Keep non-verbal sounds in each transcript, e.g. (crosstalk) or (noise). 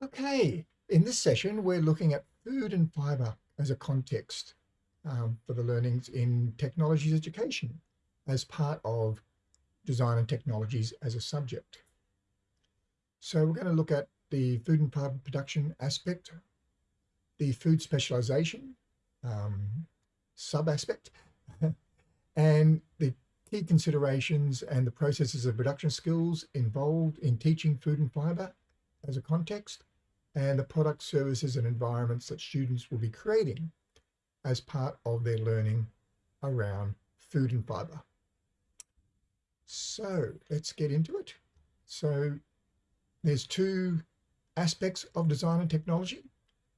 Okay, in this session, we're looking at food and fibre as a context um, for the learnings in technologies education as part of design and technologies as a subject. So we're going to look at the food and fibre production aspect, the food specialisation um, sub-aspect, (laughs) and the key considerations and the processes of production skills involved in teaching food and fibre as a context, and the product services and environments that students will be creating as part of their learning around food and fibre. So let's get into it. So there's two aspects of design and technology,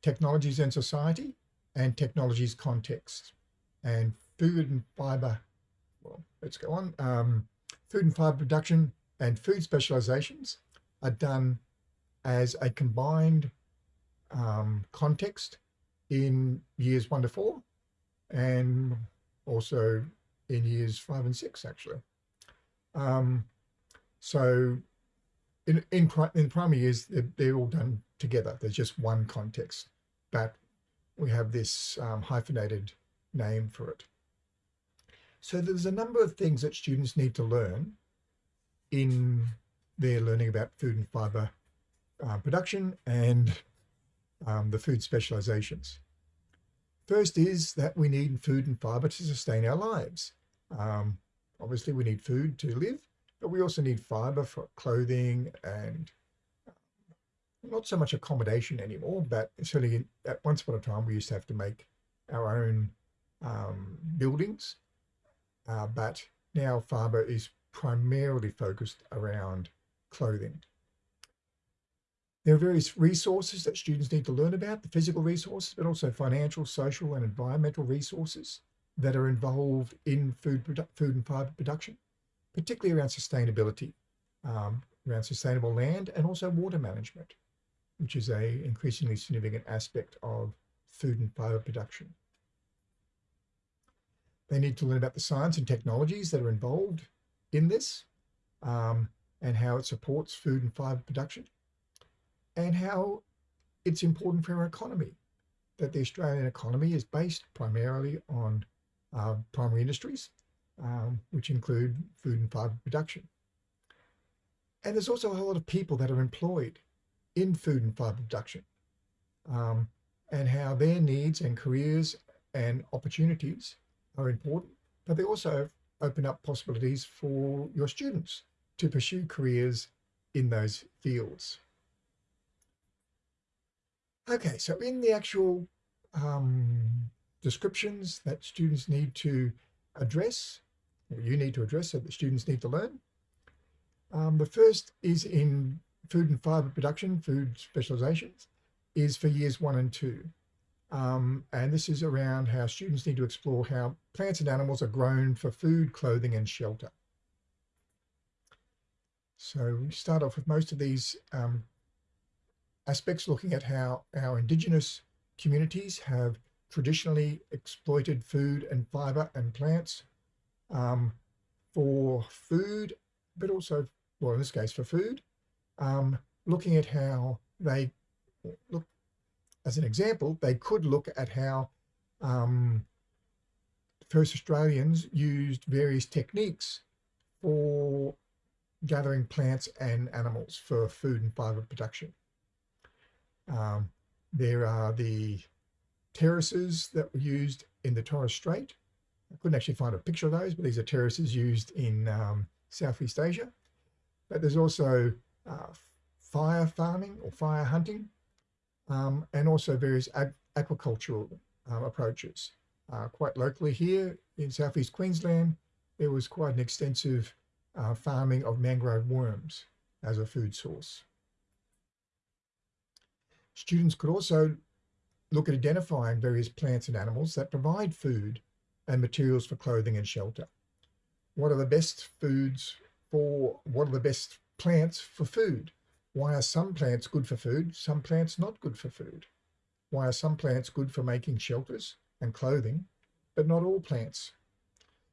technologies and society, and technologies context. And food and fibre, well, let's go on. Um, food and fibre production and food specializations are done as a combined um, context in years one to four and also in years five and six actually. Um, so in, in, in primary years, they're, they're, all done together. There's just one context, but we have this um, hyphenated name for it. So there's a number of things that students need to learn in their learning about food and fibre uh, production and um, the food specializations. First is that we need food and fibre to sustain our lives. Um, obviously, we need food to live, but we also need fibre for clothing and um, not so much accommodation anymore, but certainly at once upon a time we used to have to make our own um, buildings, uh, but now fibre is primarily focused around clothing. There are various resources that students need to learn about, the physical resources, but also financial, social and environmental resources that are involved in food, food and fibre production, particularly around sustainability, um, around sustainable land and also water management, which is a increasingly significant aspect of food and fibre production. They need to learn about the science and technologies that are involved in this um, and how it supports food and fibre production and how it's important for our economy, that the Australian economy is based primarily on uh, primary industries, um, which include food and fibre production. And there's also a whole lot of people that are employed in food and fibre production um, and how their needs and careers and opportunities are important, but they also open up possibilities for your students to pursue careers in those fields. Okay, so in the actual um, descriptions that students need to address, or you need to address, so that students need to learn. Um, the first is in food and fibre production, food specializations, is for years one and two. Um, and this is around how students need to explore how plants and animals are grown for food, clothing and shelter. So we start off with most of these um, aspects looking at how our indigenous communities have traditionally exploited food and fiber and plants um, for food, but also, well, in this case, for food, um, looking at how they look, as an example, they could look at how um, first Australians used various techniques for gathering plants and animals for food and fiber production. Um, there are the terraces that were used in the Torres Strait. I couldn't actually find a picture of those, but these are terraces used in um, Southeast Asia. But there's also uh, fire farming or fire hunting, um, and also various ag agricultural um, approaches. Uh, quite locally here in Southeast Queensland, there was quite an extensive uh, farming of mangrove worms as a food source. Students could also look at identifying various plants and animals that provide food and materials for clothing and shelter. What are the best foods for, what are the best plants for food? Why are some plants good for food, some plants not good for food? Why are some plants good for making shelters and clothing, but not all plants?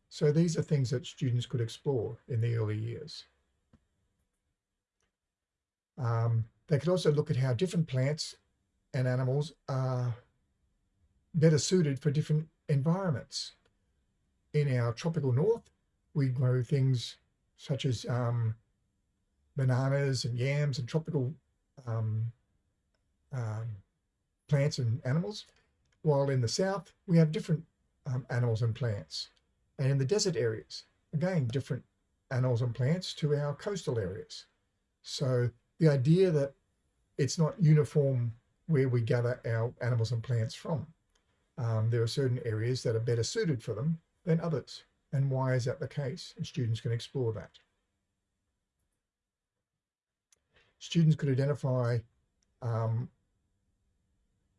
So these are things that students could explore in the early years. Um, they could also look at how different plants and animals are better suited for different environments. In our tropical north, we grow things such as um, bananas and yams and tropical um, um, plants and animals, while in the south, we have different um, animals and plants. And in the desert areas, again, different animals and plants to our coastal areas. So the idea that it's not uniform where we gather our animals and plants from. Um, there are certain areas that are better suited for them than others. And why is that the case? And students can explore that. Students could identify um,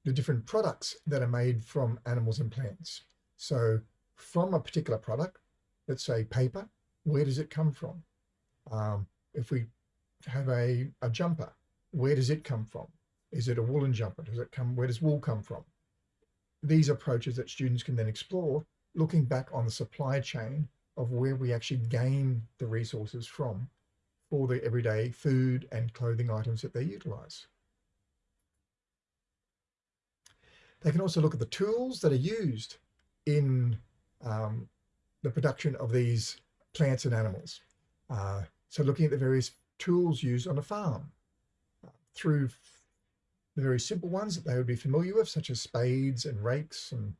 the different products that are made from animals and plants. So from a particular product, let's say paper, where does it come from? Um, if we have a, a jumper, where does it come from? Is it a woolen jumper? Does it come, where does wool come from? These approaches that students can then explore, looking back on the supply chain of where we actually gain the resources from for the everyday food and clothing items that they utilize. They can also look at the tools that are used in um, the production of these plants and animals. Uh, so looking at the various tools used on a farm through the very simple ones that they would be familiar with, such as spades and rakes and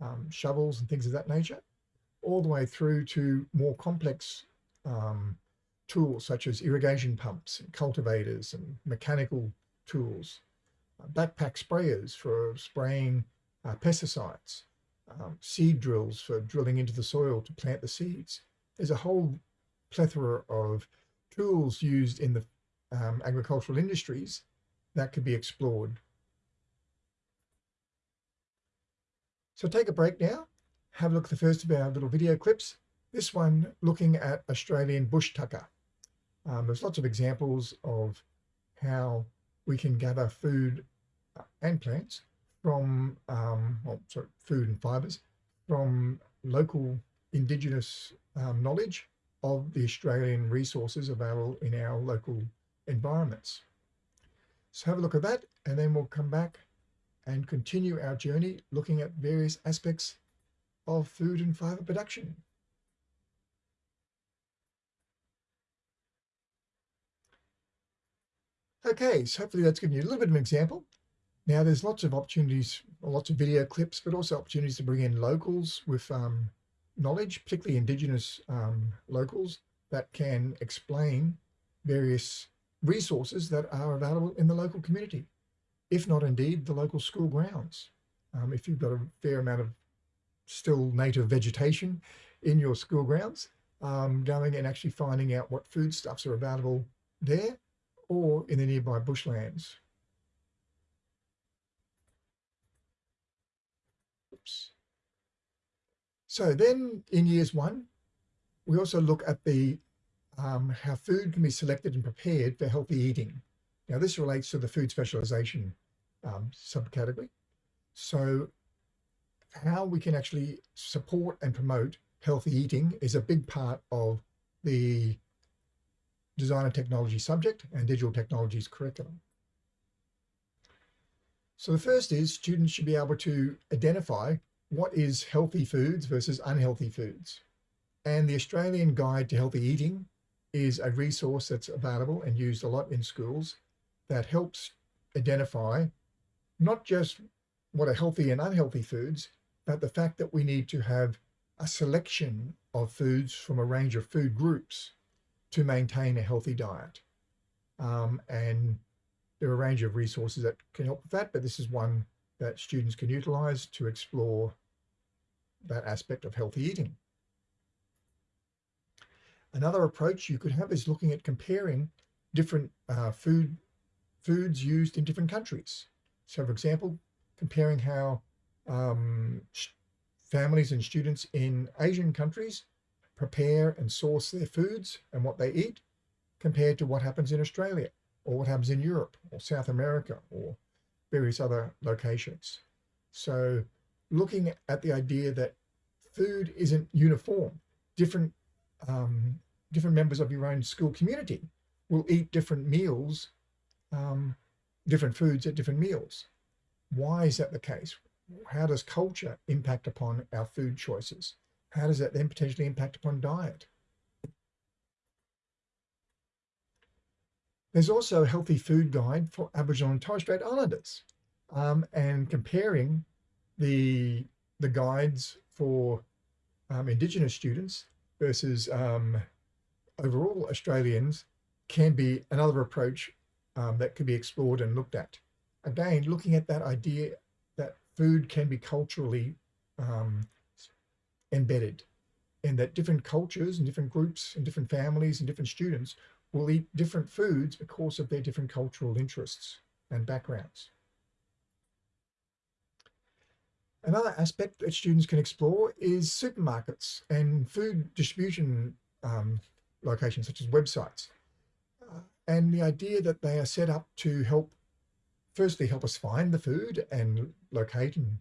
um, shovels and things of that nature, all the way through to more complex um, tools such as irrigation pumps and cultivators and mechanical tools, uh, backpack sprayers for spraying uh, pesticides, um, seed drills for drilling into the soil to plant the seeds. There's a whole plethora of tools used in the um, agricultural industries that could be explored. So take a break now, have a look at the first of our little video clips. This one looking at Australian bush tucker. Um, there's lots of examples of how we can gather food uh, and plants from, um, well, sorry, food and fibres from local indigenous um, knowledge of the Australian resources available in our local environments. So have a look at that and then we'll come back and continue our journey looking at various aspects of food and fibre production. Okay, so hopefully that's given you a little bit of an example. Now there's lots of opportunities, lots of video clips, but also opportunities to bring in locals with um, knowledge, particularly Indigenous um, locals that can explain various resources that are available in the local community, if not indeed the local school grounds. Um, if you've got a fair amount of still native vegetation in your school grounds, um, going and actually finding out what foodstuffs are available there or in the nearby bushlands. Oops. So then in years one, we also look at the um, how food can be selected and prepared for healthy eating. Now this relates to the food specialization um, subcategory. So how we can actually support and promote healthy eating is a big part of the design and technology subject and digital technologies curriculum. So the first is students should be able to identify what is healthy foods versus unhealthy foods. And the Australian Guide to Healthy Eating is a resource that's available and used a lot in schools that helps identify not just what are healthy and unhealthy foods, but the fact that we need to have a selection of foods from a range of food groups to maintain a healthy diet. Um, and there are a range of resources that can help with that, but this is one that students can utilize to explore that aspect of healthy eating. Another approach you could have is looking at comparing different uh, food foods used in different countries. So for example, comparing how um, families and students in Asian countries prepare and source their foods and what they eat compared to what happens in Australia or what happens in Europe or South America or various other locations. So looking at the idea that food isn't uniform, different um, different members of your own school community will eat different meals um, different foods at different meals. Why is that the case? How does culture impact upon our food choices? How does that then potentially impact upon diet? There's also a healthy food guide for Aboriginal and Torres Strait Islanders um, and comparing the, the guides for um, Indigenous students versus um, overall Australians can be another approach um, that could be explored and looked at. Again, looking at that idea that food can be culturally um, embedded and that different cultures and different groups and different families and different students will eat different foods because of their different cultural interests and backgrounds. Another aspect that students can explore is supermarkets and food distribution um, locations such as websites. Uh, and the idea that they are set up to help, firstly, help us find the food and locate and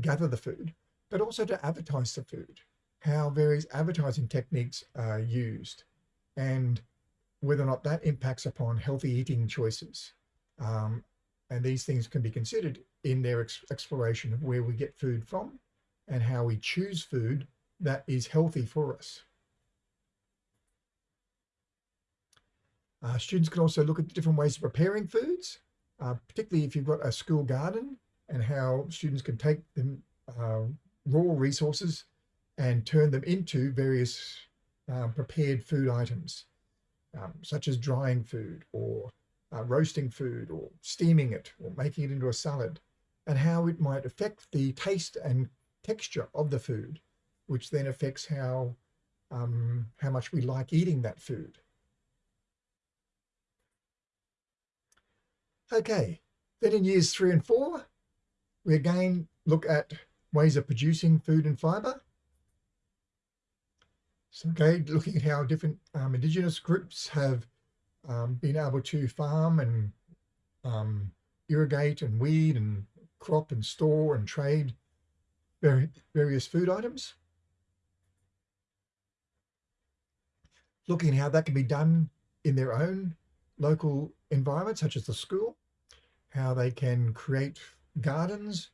gather the food, but also to advertise the food, how various advertising techniques are used and whether or not that impacts upon healthy eating choices. Um, and these things can be considered in their ex exploration of where we get food from and how we choose food that is healthy for us. Uh, students can also look at different ways of preparing foods, uh, particularly if you've got a school garden and how students can take them uh, raw resources and turn them into various um, prepared food items, um, such as drying food or uh, roasting food or steaming it or making it into a salad, and how it might affect the taste and texture of the food, which then affects how, um, how much we like eating that food. Okay, then in years three and four, we again look at ways of producing food and fibre. So, okay, looking at how different um, Indigenous groups have um, been able to farm and um, irrigate and weed and crop and store and trade various food items. Looking how that can be done in their own local environment, such as the school, how they can create gardens,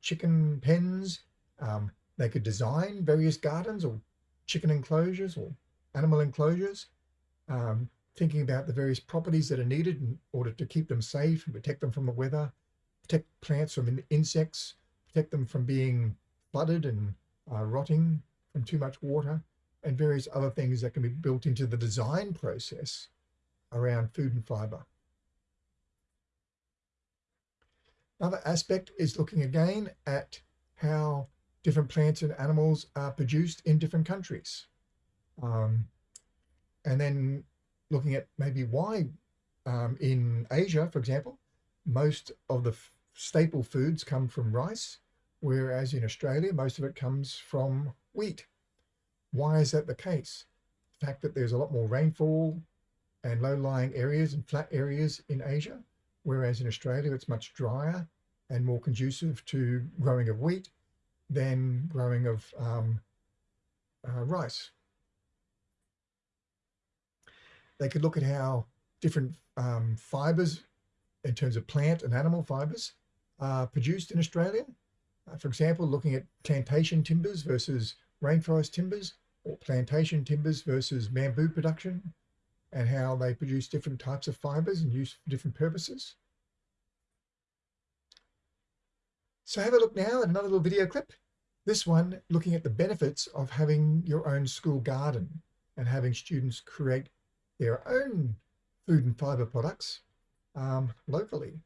chicken pens. Um, they could design various gardens or chicken enclosures or animal enclosures, um, thinking about the various properties that are needed in order to keep them safe and protect them from the weather, protect plants from insects, protect them from being flooded and uh, rotting from too much water, and various other things that can be built into the design process around food and fiber. Another aspect is looking again at how different plants and animals are produced in different countries. Um, and then looking at maybe why um, in Asia, for example, most of the staple foods come from rice, whereas in Australia, most of it comes from wheat. Why is that the case? The fact that there's a lot more rainfall, and low-lying areas and flat areas in Asia, whereas in Australia it's much drier and more conducive to growing of wheat than growing of um, uh, rice. They could look at how different um, fibres in terms of plant and animal fibres are produced in Australia. Uh, for example, looking at plantation timbers versus rainforest timbers or plantation timbers versus bamboo production and how they produce different types of fibers and use for different purposes. So have a look now at another little video clip. This one looking at the benefits of having your own school garden and having students create their own food and fiber products um, locally.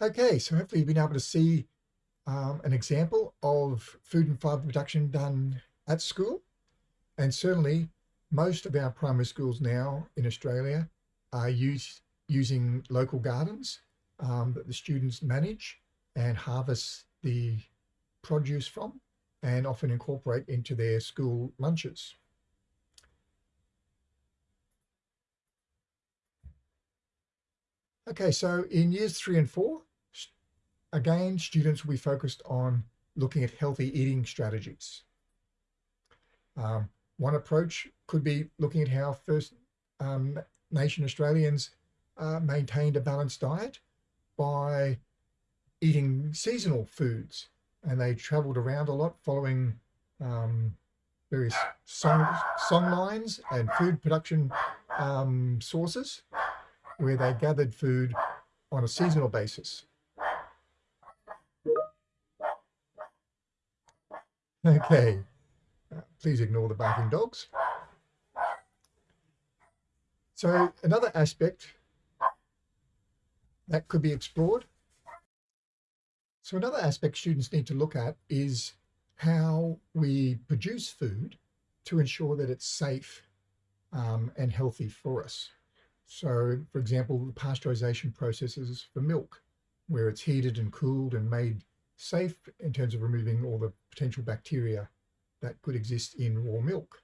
Okay, so hopefully you've been able to see um, an example of food and fibre production done at school. And certainly most of our primary schools now in Australia are use, using local gardens um, that the students manage and harvest the produce from and often incorporate into their school lunches. Okay, so in years three and four, Again, students will be focused on looking at healthy eating strategies. Um, one approach could be looking at how First um, Nation Australians uh, maintained a balanced diet by eating seasonal foods. And they traveled around a lot following um, various song, song lines and food production um, sources where they gathered food on a seasonal basis. Okay, please ignore the barking dogs. So another aspect that could be explored. So another aspect students need to look at is how we produce food to ensure that it's safe um, and healthy for us. So, for example, the pasteurization processes for milk, where it's heated and cooled and made safe in terms of removing all the potential bacteria that could exist in raw milk.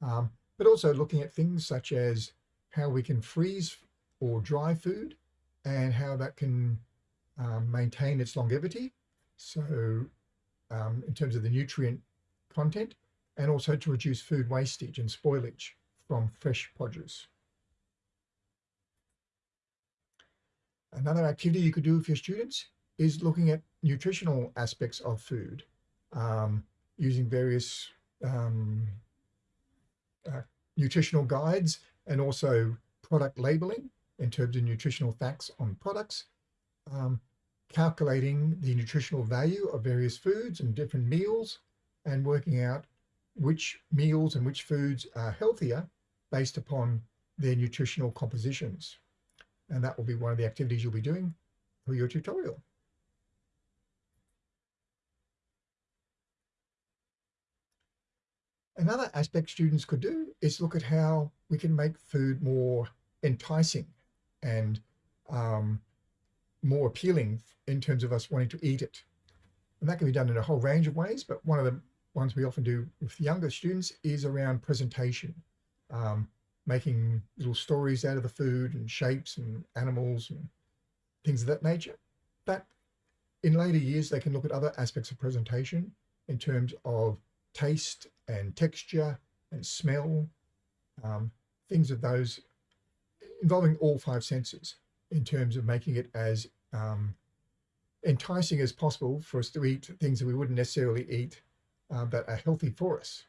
Um, but also looking at things such as how we can freeze or dry food and how that can um, maintain its longevity. So um, in terms of the nutrient content and also to reduce food wastage and spoilage from fresh produce. Another activity you could do with your students is looking at nutritional aspects of food um, using various um, uh, nutritional guides and also product labeling in terms of nutritional facts on products, um, calculating the nutritional value of various foods and different meals and working out which meals and which foods are healthier based upon their nutritional compositions. And that will be one of the activities you'll be doing for your tutorial. Another aspect students could do is look at how we can make food more enticing and um, more appealing in terms of us wanting to eat it. And that can be done in a whole range of ways, but one of the ones we often do with younger students is around presentation, um, making little stories out of the food and shapes and animals and things of that nature. That in later years, they can look at other aspects of presentation in terms of taste and texture and smell, um, things of those involving all five senses in terms of making it as um, enticing as possible for us to eat things that we wouldn't necessarily eat uh, that are healthy for us.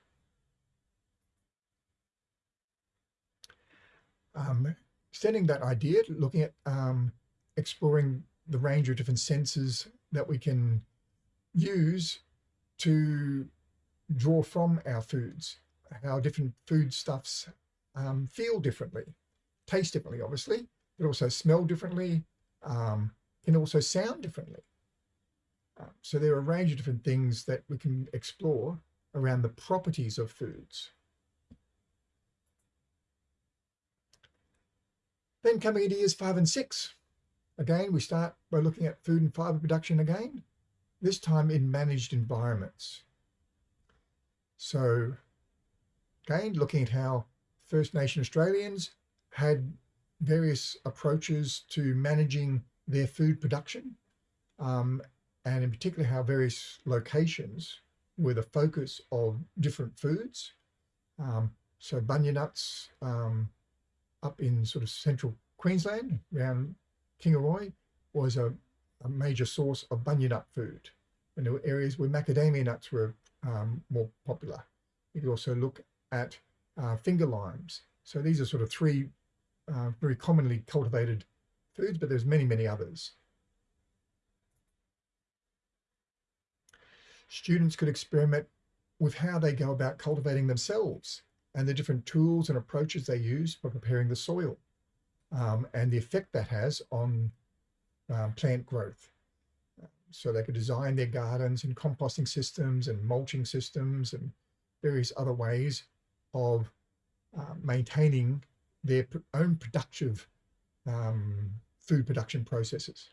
Um, extending that idea, looking at um, exploring the range of different senses that we can use to draw from our foods, how different foodstuffs um, feel differently, taste differently, obviously, but also smell differently, um, can also sound differently. Uh, so there are a range of different things that we can explore around the properties of foods. Then coming into years five and six, again, we start by looking at food and fiber production again, this time in managed environments. So again, looking at how First Nation Australians had various approaches to managing their food production, um, and in particular how various locations were the focus of different foods. Um, so bunya nuts um, up in sort of central Queensland around Kingaroy was a, a major source of bunya nut food. And there were areas where macadamia nuts were um, more popular. You could also look at uh, finger limes. So these are sort of three uh, very commonly cultivated foods, but there's many, many others. Students could experiment with how they go about cultivating themselves and the different tools and approaches they use for preparing the soil um, and the effect that has on um, plant growth. So they could design their gardens and composting systems and mulching systems and various other ways of uh, maintaining their own productive um, food production processes.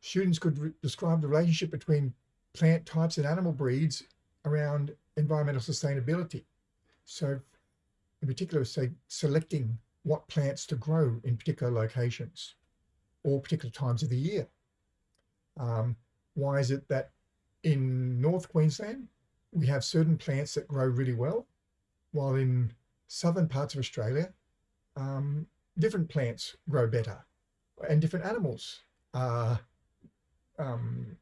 Students could describe the relationship between plant types and animal breeds around environmental sustainability. So in particular, say selecting what plants to grow in particular locations or particular times of the year. Um, why is it that in North Queensland, we have certain plants that grow really well, while in southern parts of Australia, um, different plants grow better and different animals are um,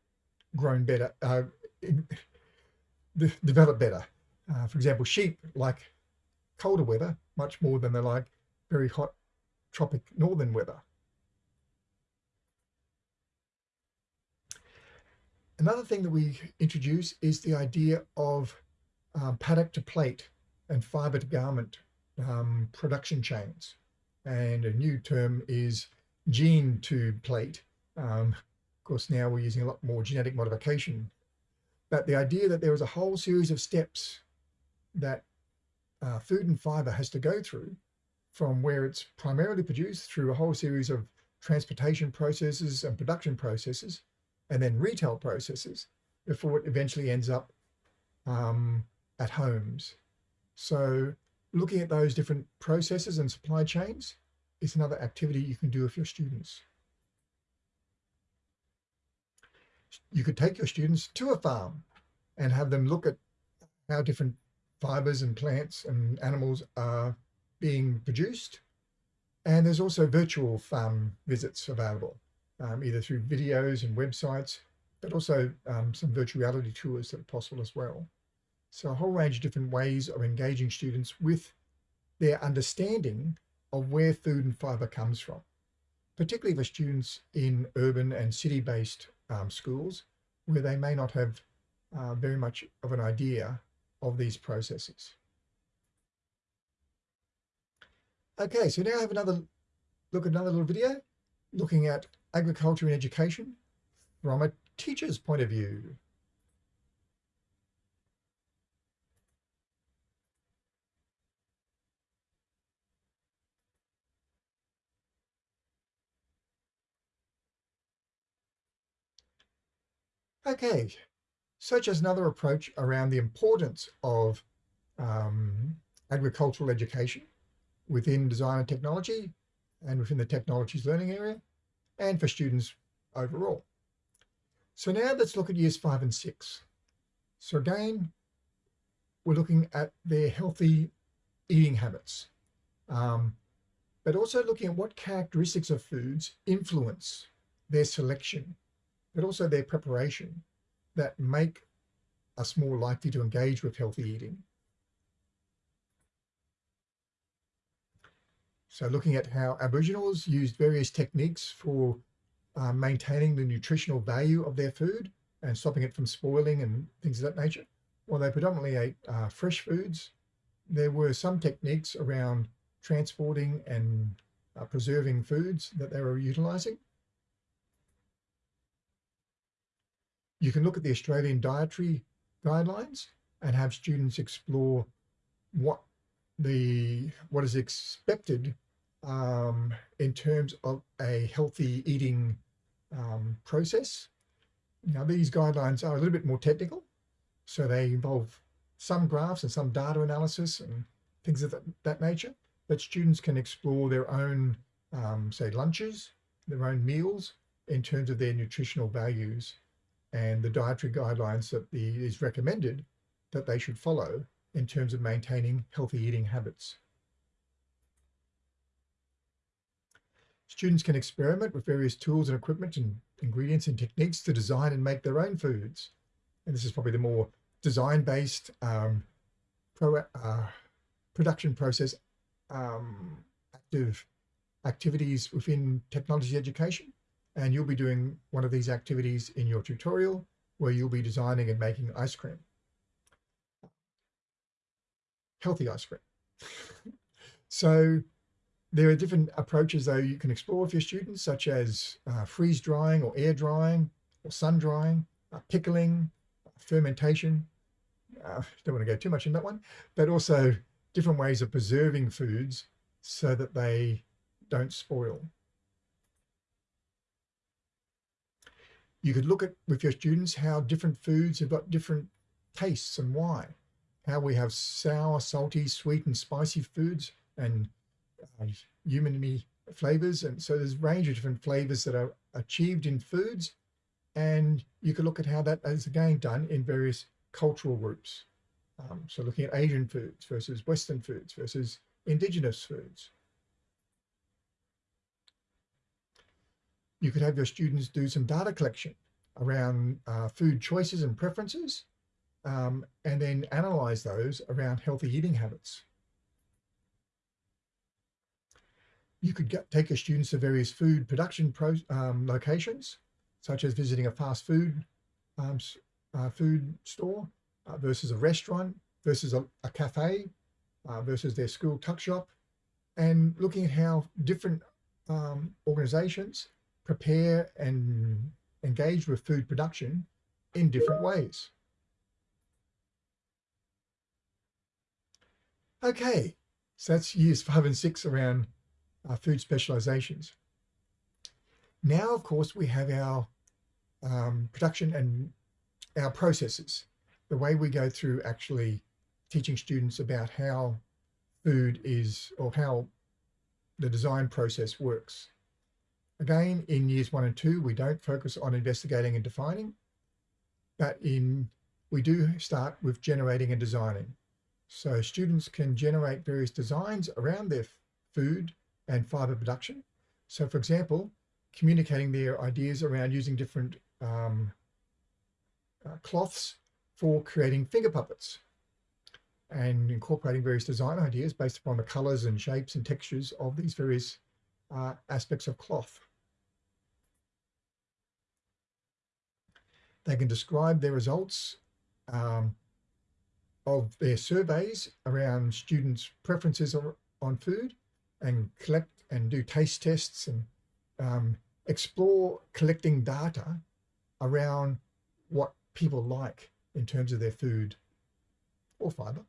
grown better, uh, (laughs) develop better. Uh, for example, sheep like colder weather much more than they like very hot tropic northern weather. Another thing that we introduce is the idea of um, paddock to plate and fiber to garment um, production chains. And a new term is gene to plate. Um, of course, now we're using a lot more genetic modification. But the idea that there is a whole series of steps that uh, food and fiber has to go through from where it's primarily produced through a whole series of transportation processes and production processes, and then retail processes before it eventually ends up um, at homes. So looking at those different processes and supply chains is another activity you can do with your students. You could take your students to a farm and have them look at how different fibers and plants and animals are being produced. And there's also virtual farm visits available, um, either through videos and websites, but also um, some virtual reality tours that are possible as well. So a whole range of different ways of engaging students with their understanding of where food and fiber comes from, particularly for students in urban and city-based um, schools where they may not have uh, very much of an idea of these processes. Okay, so now I have another look at another little video looking at agriculture and education from a teacher's point of view. Okay, such as another approach around the importance of um, agricultural education within design and technology and within the technologies learning area and for students overall. So now let's look at years five and six. So again, we're looking at their healthy eating habits, um, but also looking at what characteristics of foods influence their selection but also their preparation that make us more likely to engage with healthy eating. So looking at how Aboriginals used various techniques for uh, maintaining the nutritional value of their food and stopping it from spoiling and things of that nature. While they predominantly ate uh, fresh foods, there were some techniques around transporting and uh, preserving foods that they were utilizing. You can look at the Australian dietary guidelines and have students explore what the what is expected um, in terms of a healthy eating um, process. Now these guidelines are a little bit more technical, so they involve some graphs and some data analysis and things of that, that nature, but students can explore their own, um, say, lunches, their own meals in terms of their nutritional values and the dietary guidelines that the, is recommended that they should follow in terms of maintaining healthy eating habits. Students can experiment with various tools and equipment and ingredients and techniques to design and make their own foods. And this is probably the more design-based um, pro, uh, production process um, active activities within technology education and you'll be doing one of these activities in your tutorial where you'll be designing and making ice cream. Healthy ice cream. (laughs) so there are different approaches though you can explore with your students such as uh, freeze drying or air drying or sun drying, uh, pickling, fermentation. Uh, don't want to go too much in that one, but also different ways of preserving foods so that they don't spoil. You could look at with your students how different foods have got different tastes and why. How we have sour, salty, sweet and spicy foods and uh, umami flavors. And so there's a range of different flavors that are achieved in foods And you could look at how that is again done in various cultural groups. Um, so looking at Asian foods versus Western foods versus indigenous foods. You could have your students do some data collection around uh, food choices and preferences, um, and then analyze those around healthy eating habits. You could get, take your students to various food production pro, um, locations, such as visiting a fast food um, uh, food store uh, versus a restaurant versus a, a cafe uh, versus their school tuck shop, and looking at how different um, organizations prepare and engage with food production in different ways. Okay, so that's years five and six around uh, food specializations. Now, of course, we have our um, production and our processes, the way we go through actually teaching students about how food is or how the design process works. Again, in years one and two, we don't focus on investigating and defining, but in we do start with generating and designing. So students can generate various designs around their food and fiber production. So for example, communicating their ideas around using different um, uh, cloths for creating finger puppets and incorporating various design ideas based upon the colors and shapes and textures of these various uh, aspects of cloth. They can describe their results um, of their surveys around students' preferences on food and collect and do taste tests and um, explore collecting data around what people like in terms of their food or fiber.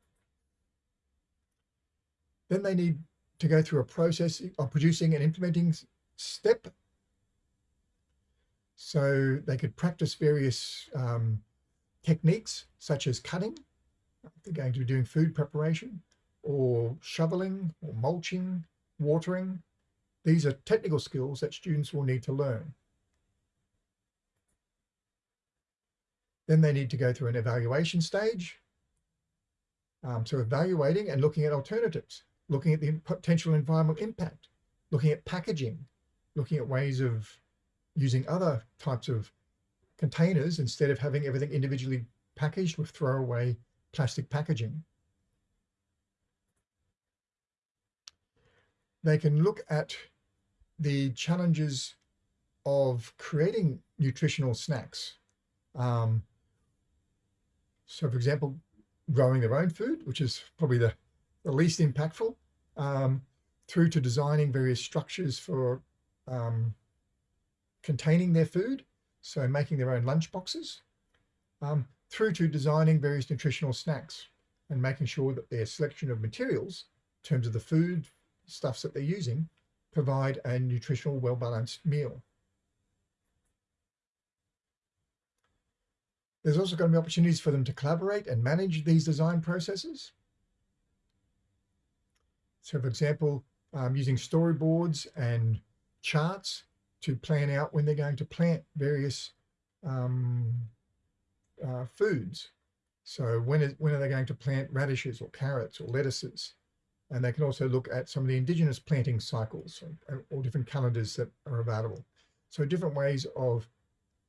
Then they need to go through a process of producing and implementing step. So they could practice various um, techniques such as cutting, they're going to be doing food preparation, or shoveling, or mulching, watering. These are technical skills that students will need to learn. Then they need to go through an evaluation stage. Um, so evaluating and looking at alternatives looking at the potential environmental impact, looking at packaging, looking at ways of using other types of containers instead of having everything individually packaged with throwaway plastic packaging. They can look at the challenges of creating nutritional snacks. Um, so for example, growing their own food, which is probably the, the least impactful, um, through to designing various structures for um, containing their food, so making their own lunch boxes, um, through to designing various nutritional snacks and making sure that their selection of materials, in terms of the food stuffs that they're using, provide a nutritional, well-balanced meal. There's also going to be opportunities for them to collaborate and manage these design processes. So for example, um, using storyboards and charts to plan out when they're going to plant various um, uh, foods. So when, is, when are they going to plant radishes or carrots or lettuces? And they can also look at some of the indigenous planting cycles or, or different calendars that are available. So different ways of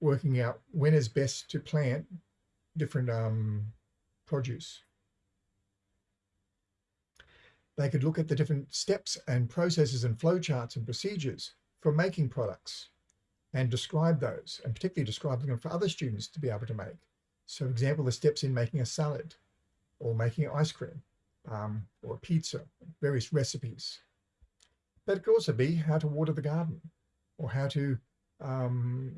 working out when is best to plant different um, produce. They could look at the different steps and processes and flowcharts and procedures for making products and describe those and particularly describe them for other students to be able to make. So for example, the steps in making a salad or making ice cream um, or pizza, various recipes. But it could also be how to water the garden or how to um,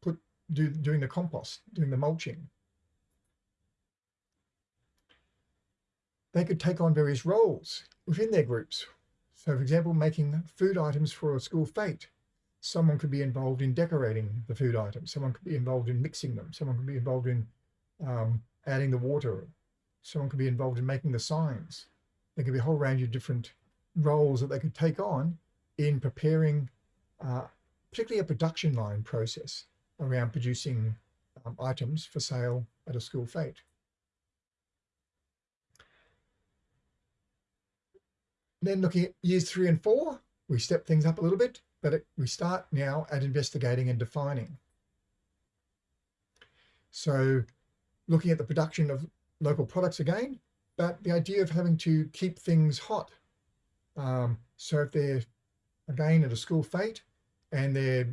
put do doing the compost, doing the mulching, they could take on various roles within their groups. So for example, making food items for a school fete. Someone could be involved in decorating the food items. Someone could be involved in mixing them. Someone could be involved in um, adding the water. Someone could be involved in making the signs. There could be a whole range of different roles that they could take on in preparing uh, particularly a production line process around producing um, items for sale at a school fete. Then looking at years three and four, we step things up a little bit, but it, we start now at investigating and defining. So looking at the production of local products again, but the idea of having to keep things hot. Um, so if they're again at a school fete and they're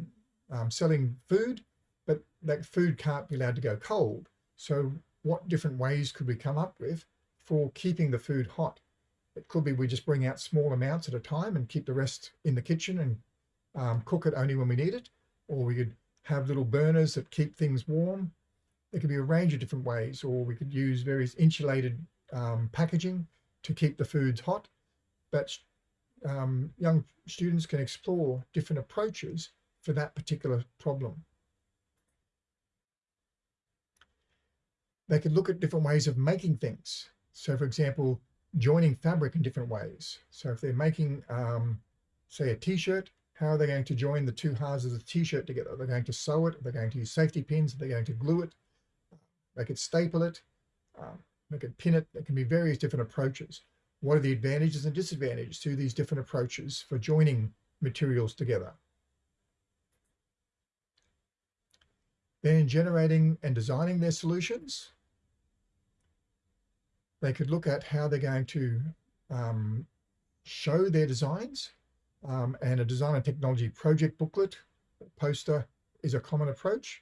um, selling food, but that food can't be allowed to go cold. So what different ways could we come up with for keeping the food hot? It could be we just bring out small amounts at a time and keep the rest in the kitchen and um, cook it only when we need it. Or we could have little burners that keep things warm. There could be a range of different ways, or we could use various insulated um, packaging to keep the foods hot. But um, young students can explore different approaches for that particular problem. They could look at different ways of making things. So for example, joining fabric in different ways. So if they're making, um, say, a t-shirt, how are they going to join the two halves of the t-shirt together? They're going to sew it, they're going to use safety pins, they're going to glue it, they could staple it, um, they could pin it. There can be various different approaches. What are the advantages and disadvantages to these different approaches for joining materials together? Then in generating and designing their solutions, they could look at how they're going to um, show their designs um, and a design and technology project booklet, poster is a common approach.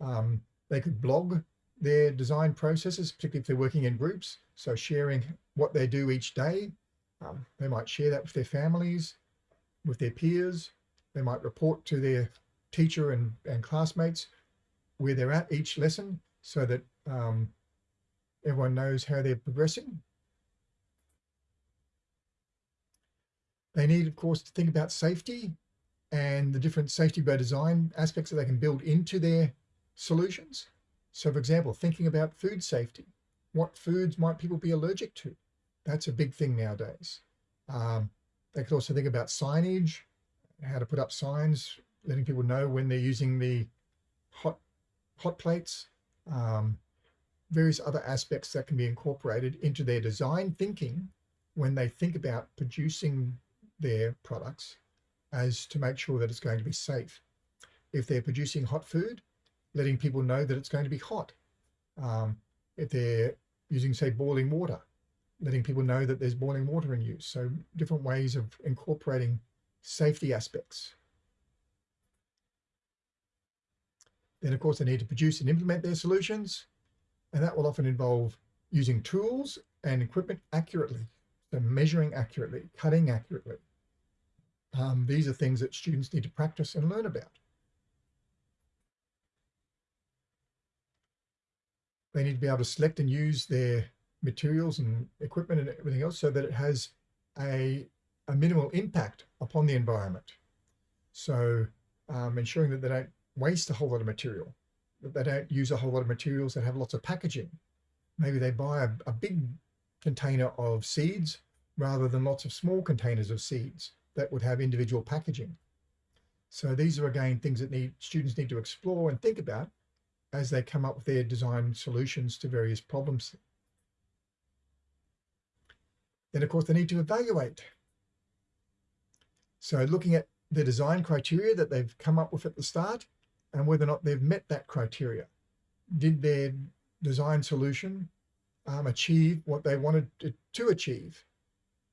Um, they could blog their design processes, particularly if they're working in groups. So sharing what they do each day. Um, they might share that with their families, with their peers. They might report to their teacher and, and classmates where they're at each lesson so that um, everyone knows how they're progressing. They need, of course, to think about safety and the different safety by design aspects that they can build into their solutions. So for example, thinking about food safety, what foods might people be allergic to? That's a big thing nowadays. Um, they could also think about signage, how to put up signs, letting people know when they're using the hot hot plates, um, various other aspects that can be incorporated into their design thinking when they think about producing their products as to make sure that it's going to be safe. If they're producing hot food, letting people know that it's going to be hot. Um, if they're using, say, boiling water, letting people know that there's boiling water in use. So different ways of incorporating safety aspects. Then, of course, they need to produce and implement their solutions. And that will often involve using tools and equipment accurately. So measuring accurately, cutting accurately. Um, these are things that students need to practice and learn about. They need to be able to select and use their materials and equipment and everything else so that it has a, a minimal impact upon the environment. So um, ensuring that they don't waste a whole lot of material, they don't use a whole lot of materials that have lots of packaging. Maybe they buy a, a big container of seeds rather than lots of small containers of seeds that would have individual packaging. So these are again things that need students need to explore and think about as they come up with their design solutions to various problems. Then of course they need to evaluate. So looking at the design criteria that they've come up with at the start and whether or not they've met that criteria. Did their design solution um, achieve what they wanted to, to achieve?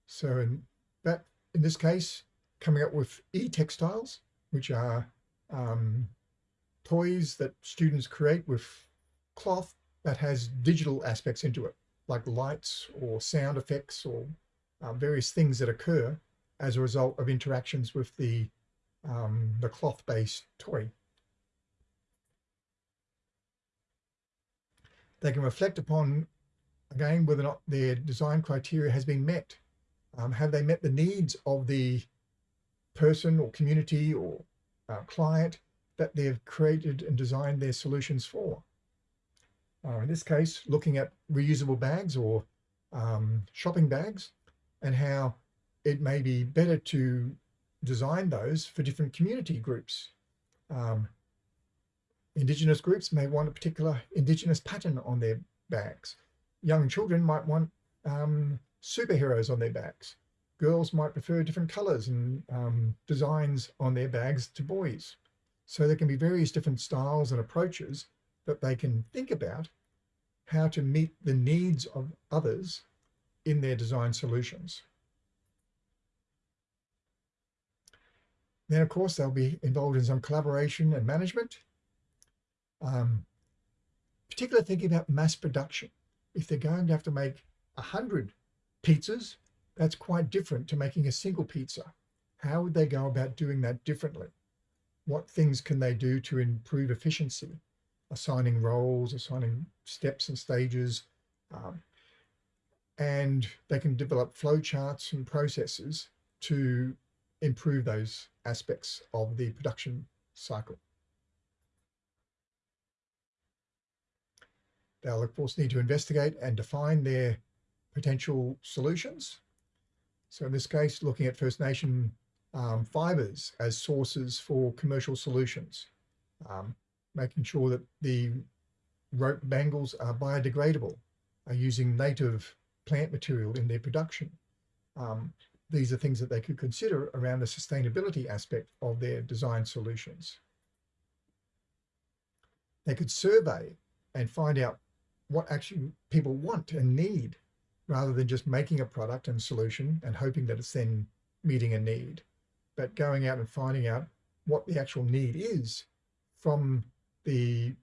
So in that, in this case, coming up with e-textiles, which are um, toys that students create with cloth that has digital aspects into it, like lights or sound effects or um, various things that occur as a result of interactions with the, um, the cloth-based toy. They can reflect upon, again, whether or not their design criteria has been met. Um, have they met the needs of the person or community or uh, client that they've created and designed their solutions for. Uh, in this case, looking at reusable bags or um, shopping bags and how it may be better to design those for different community groups. Um, Indigenous groups may want a particular Indigenous pattern on their bags. Young children might want um, superheroes on their bags. Girls might prefer different colors and um, designs on their bags to boys. So there can be various different styles and approaches that they can think about how to meet the needs of others in their design solutions. Then, of course, they'll be involved in some collaboration and management, um, particularly thinking about mass production. If they're going to have to make 100 pizzas, that's quite different to making a single pizza. How would they go about doing that differently? What things can they do to improve efficiency? Assigning roles, assigning steps and stages, um, and they can develop flowcharts and processes to improve those aspects of the production cycle. They'll of course need to investigate and define their potential solutions. So in this case, looking at First Nation um, fibres as sources for commercial solutions, um, making sure that the rope bangles are biodegradable, are using native plant material in their production. Um, these are things that they could consider around the sustainability aspect of their design solutions. They could survey and find out what actually people want and need rather than just making a product and solution and hoping that it's then meeting a need, but going out and finding out what the actual need is from the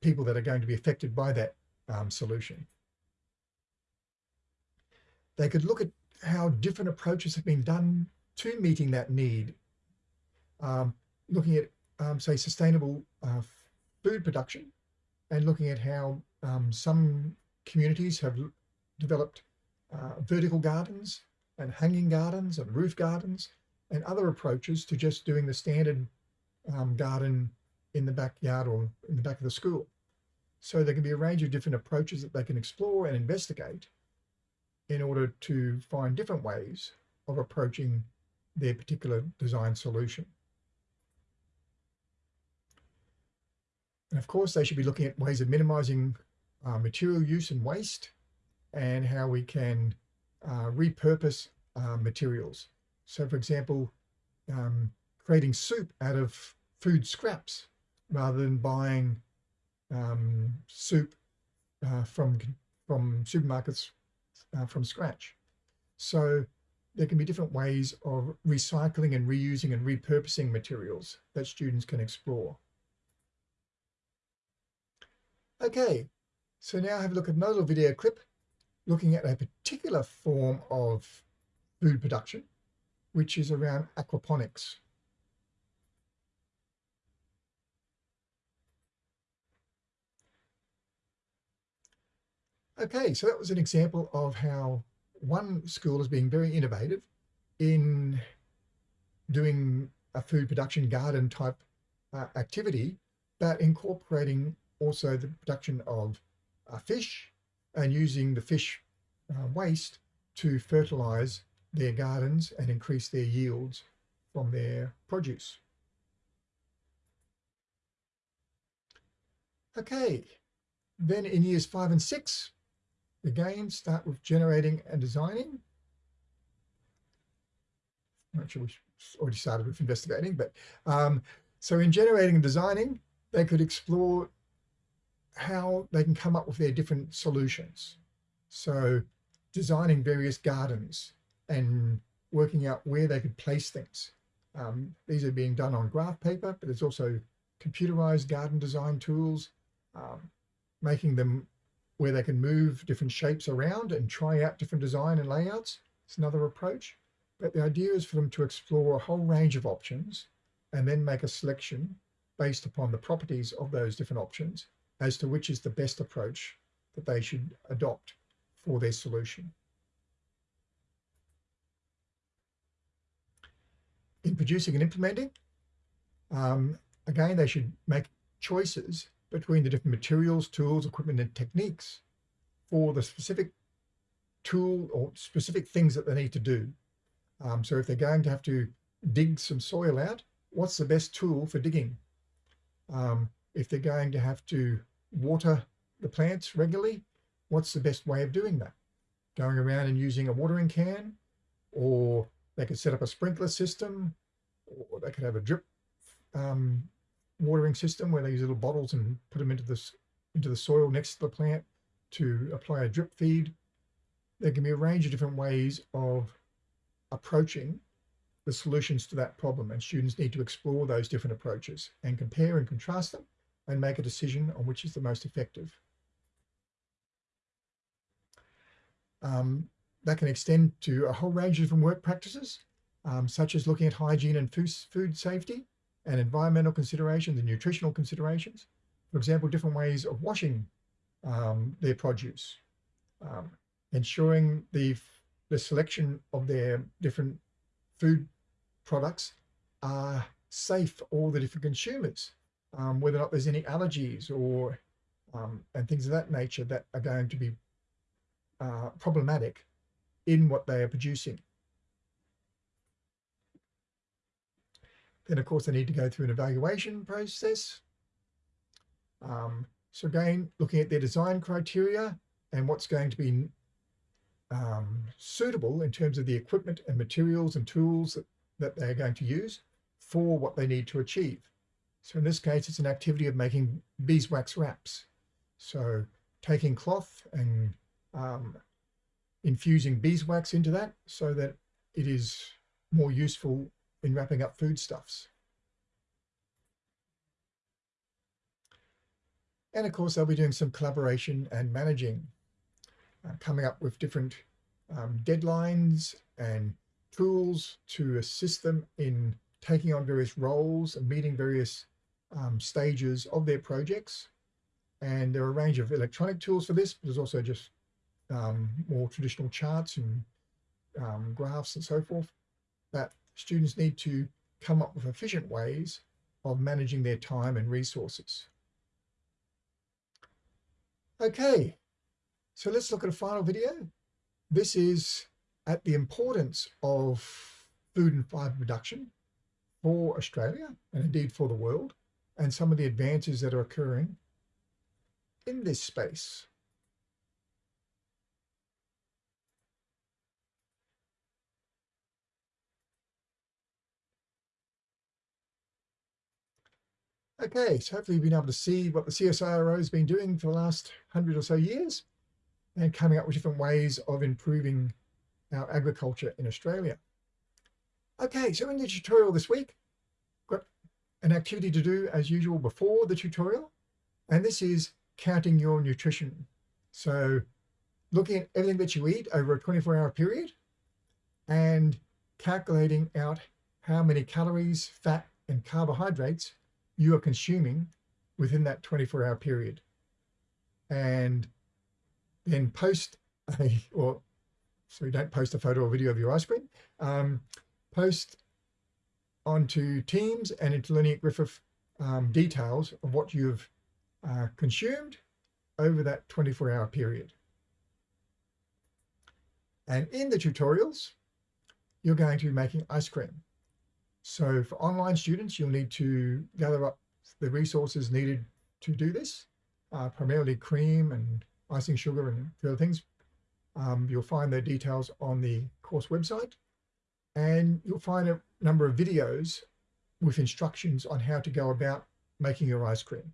people that are going to be affected by that um, solution. They could look at how different approaches have been done to meeting that need. Um, looking at, um, say, sustainable uh, food production and looking at how um, some communities have developed uh, vertical gardens and hanging gardens and roof gardens and other approaches to just doing the standard um, garden in the backyard or in the back of the school. So there can be a range of different approaches that they can explore and investigate in order to find different ways of approaching their particular design solution. And of course, they should be looking at ways of minimizing uh, material use and waste and how we can uh, repurpose uh, materials. So for example, um, creating soup out of food scraps rather than buying um, soup uh, from, from supermarkets uh, from scratch. So there can be different ways of recycling and reusing and repurposing materials that students can explore. Okay, so now have a look at another video clip looking at a particular form of food production, which is around aquaponics. Okay, so that was an example of how one school is being very innovative in doing a food production garden type uh, activity, but incorporating also the production of uh, fish and using the fish uh, waste to fertilize their gardens and increase their yields from their produce. Okay, then in years five and six, Again, start with generating and designing. I'm not sure we already started with investigating, but um, so in generating and designing, they could explore how they can come up with their different solutions. So designing various gardens and working out where they could place things. Um, these are being done on graph paper, but there's also computerized garden design tools, um, making them where they can move different shapes around and try out different design and layouts. It's another approach. But the idea is for them to explore a whole range of options and then make a selection based upon the properties of those different options as to which is the best approach that they should adopt for their solution. In producing and implementing, um, again, they should make choices between the different materials, tools, equipment, and techniques for the specific tool or specific things that they need to do. Um, so if they're going to have to dig some soil out, what's the best tool for digging? Um, if they're going to have to water the plants regularly, what's the best way of doing that? Going around and using a watering can, or they could set up a sprinkler system, or they could have a drip um, watering system where they use little bottles and put them into this into the soil next to the plant to apply a drip feed. There can be a range of different ways of approaching the solutions to that problem and students need to explore those different approaches and compare and contrast them and make a decision on which is the most effective. Um, that can extend to a whole range of different work practices, um, such as looking at hygiene and food safety and environmental considerations and nutritional considerations. For example, different ways of washing um, their produce, um, ensuring the, the selection of their different food products are safe for all the different consumers, um, whether or not there's any allergies or um, and things of that nature that are going to be uh, problematic in what they are producing. Then, of course, they need to go through an evaluation process. Um, so again, looking at their design criteria and what's going to be um, suitable in terms of the equipment and materials and tools that, that they're going to use for what they need to achieve. So in this case, it's an activity of making beeswax wraps. So taking cloth and um, infusing beeswax into that so that it is more useful in wrapping up foodstuffs. And of course, they'll be doing some collaboration and managing, uh, coming up with different um, deadlines and tools to assist them in taking on various roles and meeting various um, stages of their projects. And there are a range of electronic tools for this, but there's also just um, more traditional charts and um, graphs and so forth that students need to come up with efficient ways of managing their time and resources. Okay, so let's look at a final video. This is at the importance of food and fibre production for Australia and indeed for the world and some of the advances that are occurring in this space. Okay, so hopefully you've been able to see what the CSIRO has been doing for the last hundred or so years and coming up with different ways of improving our agriculture in Australia. Okay, so in the tutorial this week, an activity to do as usual before the tutorial, and this is counting your nutrition. So looking at everything that you eat over a 24 hour period and calculating out how many calories, fat, and carbohydrates you are consuming within that 24 hour period. And then post a, or so don't post a photo or video of your ice cream, um, post onto Teams and into at Griffith um, details of what you've uh, consumed over that 24 hour period. And in the tutorials, you're going to be making ice cream. So for online students, you'll need to gather up the resources needed to do this, uh, primarily cream and icing sugar and other things. Um, you'll find the details on the course website and you'll find a number of videos with instructions on how to go about making your ice cream.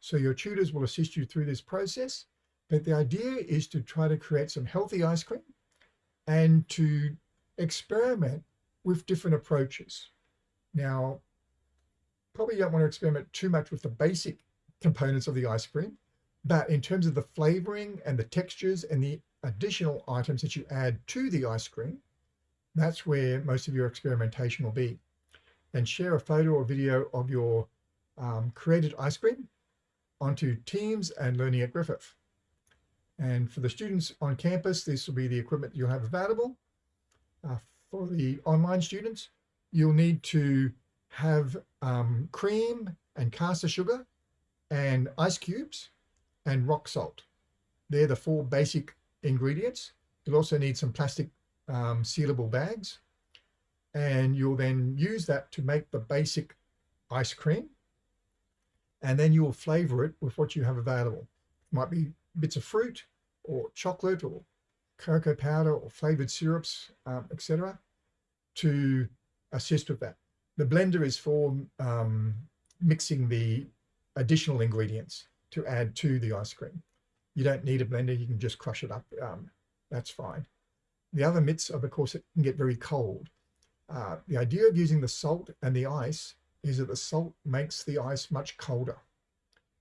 So your tutors will assist you through this process, but the idea is to try to create some healthy ice cream and to experiment with different approaches. Now, probably you don't want to experiment too much with the basic components of the ice cream, but in terms of the flavoring and the textures and the additional items that you add to the ice cream, that's where most of your experimentation will be. And share a photo or video of your um, created ice cream onto Teams and Learning at Griffith. And for the students on campus, this will be the equipment you'll have available. Uh, for the online students, you'll need to have um, cream and caster sugar and ice cubes and rock salt. They're the four basic ingredients. You'll also need some plastic um, sealable bags and you'll then use that to make the basic ice cream. and then you will flavor it with what you have available. It might be bits of fruit or chocolate or cocoa powder or flavored syrups, um, etc. to assist with that. The blender is for um, mixing the additional ingredients to add to the ice cream. You don't need a blender, you can just crush it up. Um, that's fine. The other myths of course, it can get very cold. Uh, the idea of using the salt and the ice is that the salt makes the ice much colder.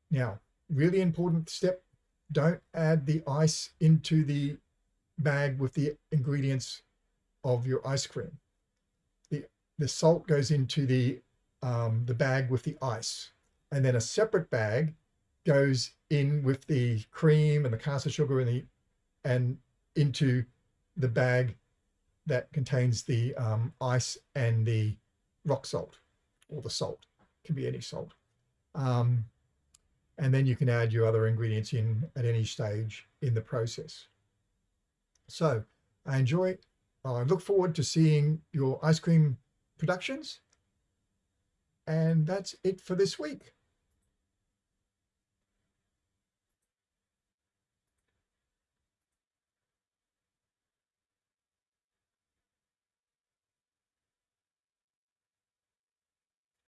Now, really important step, don't add the ice into the bag with the ingredients of your ice cream. The, the salt goes into the, um, the bag with the ice and then a separate bag goes in with the cream and the caster sugar and the and into the bag that contains the um, ice and the rock salt or the salt. It can be any salt. Um, and then you can add your other ingredients in at any stage in the process. So I enjoy I look forward to seeing your ice cream productions. And that's it for this week